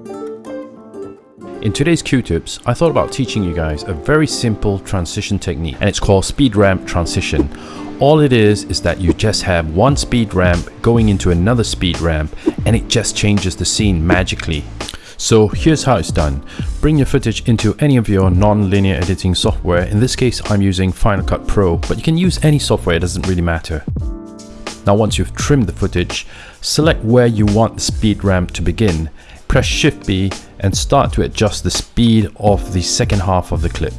In today's Q-tips, I thought about teaching you guys a very simple transition technique and it's called speed ramp transition. All it is is that you just have one speed ramp going into another speed ramp and it just changes the scene magically. So here's how it's done. Bring your footage into any of your non-linear editing software. In this case, I'm using Final Cut Pro, but you can use any software, it doesn't really matter. Now once you've trimmed the footage, select where you want the speed ramp to begin. Press Shift B and start to adjust the speed of the second half of the clip.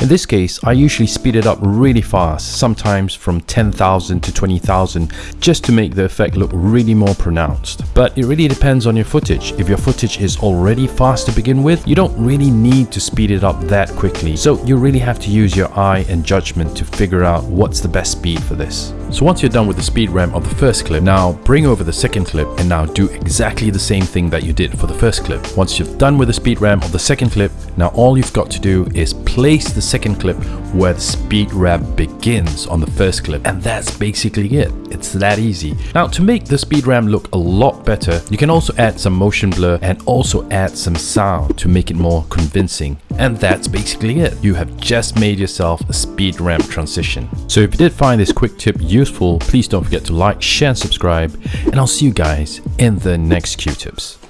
In this case, I usually speed it up really fast, sometimes from 10,000 to 20,000, just to make the effect look really more pronounced. But it really depends on your footage. If your footage is already fast to begin with, you don't really need to speed it up that quickly. So you really have to use your eye and judgment to figure out what's the best speed for this. So once you're done with the speed ramp of the first clip, now bring over the second clip and now do exactly the same thing that you did for the first clip. Once you've done with the speed ramp of the second clip, now all you've got to do is place the second clip where the speed ramp begins on the first clip. And that's basically it. It's that easy. Now to make the speed ramp look a lot better, you can also add some motion blur and also add some sound to make it more convincing. And that's basically it. You have just made yourself a speed ramp transition. So if you did find this quick tip useful, please don't forget to like, share and subscribe. And I'll see you guys in the next Q-tips.